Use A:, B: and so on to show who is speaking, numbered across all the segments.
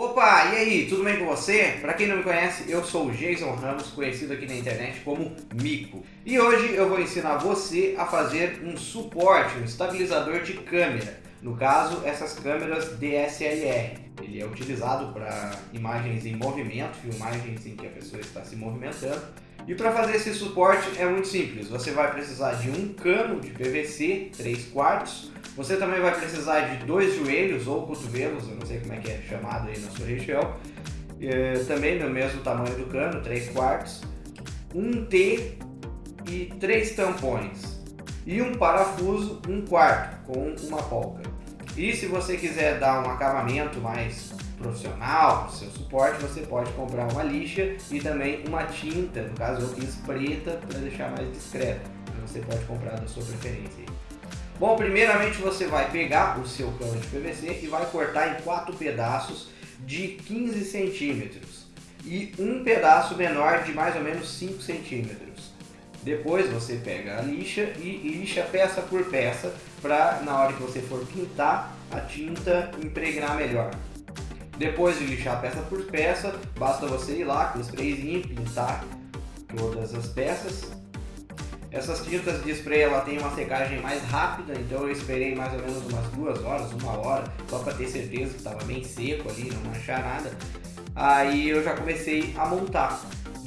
A: Opa, e aí, tudo bem com você? Para quem não me conhece, eu sou o Jason Ramos, conhecido aqui na internet como Mico. E hoje eu vou ensinar você a fazer um suporte, um estabilizador de câmera. No caso, essas câmeras DSLR. Ele é utilizado para imagens em movimento, filmagens em que a pessoa está se movimentando. E para fazer esse suporte é muito simples, você vai precisar de um cano de PVC 3 quartos, você também vai precisar de dois joelhos ou cotovelos, eu não sei como é que é chamado aí na sua região. É, também no mesmo tamanho do cano, 3 quartos. Um T e três tampões. E um parafuso, um quarto, com uma polca. E se você quiser dar um acabamento mais profissional seu suporte, você pode comprar uma lixa e também uma tinta, no caso eu fiz preta para deixar mais discreto. Você pode comprar da sua preferência. Bom, primeiramente você vai pegar o seu cano de PVC e vai cortar em quatro pedaços de 15 centímetros e um pedaço menor de mais ou menos 5 centímetros. Depois você pega a lixa e lixa peça por peça para na hora que você for pintar a tinta impregnar melhor. Depois de lixar peça por peça, basta você ir lá com o sprayzinho pintar todas as peças essas tintas de spray ela tem uma secagem mais rápida, então eu esperei mais ou menos umas duas horas, uma hora, só para ter certeza que estava bem seco ali, não manchar nada. Aí eu já comecei a montar.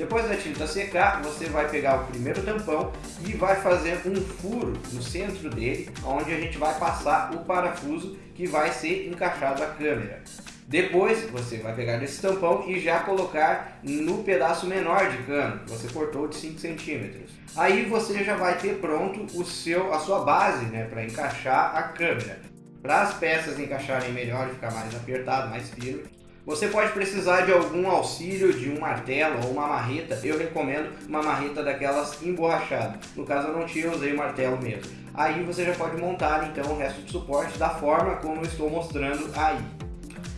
A: Depois da tinta secar, você vai pegar o primeiro tampão e vai fazer um furo no centro dele, onde a gente vai passar o parafuso que vai ser encaixado à câmera. Depois você vai pegar esse tampão e já colocar no pedaço menor de cano, você cortou de 5 centímetros. Aí você já vai ter pronto o seu, a sua base né, para encaixar a câmera. Para as peças encaixarem melhor e ficar mais apertado, mais firme, você pode precisar de algum auxílio de um martelo ou uma marreta. Eu recomendo uma marreta daquelas emborrachadas. No caso eu não tinha, eu usei o martelo mesmo. Aí você já pode montar então o resto do suporte da forma como eu estou mostrando aí.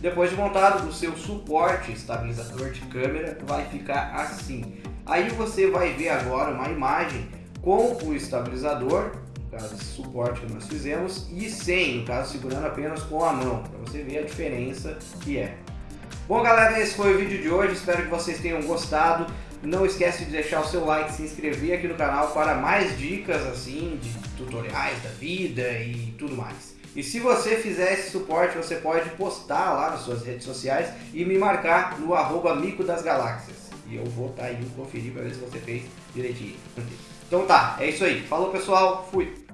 A: Depois de montado, o seu suporte estabilizador de câmera vai ficar assim. Aí você vai ver agora uma imagem com o estabilizador, no caso esse suporte que nós fizemos, e sem, no caso segurando apenas com a mão, para você ver a diferença que é. Bom galera, esse foi o vídeo de hoje, espero que vocês tenham gostado. Não esquece de deixar o seu like, se inscrever aqui no canal para mais dicas assim, de tutoriais da vida e tudo mais. E se você fizer esse suporte, você pode postar lá nas suas redes sociais e me marcar no arroba Mico das Galáxias. E eu vou estar tá indo conferir para ver se você fez direitinho. Então tá, é isso aí. Falou pessoal, fui!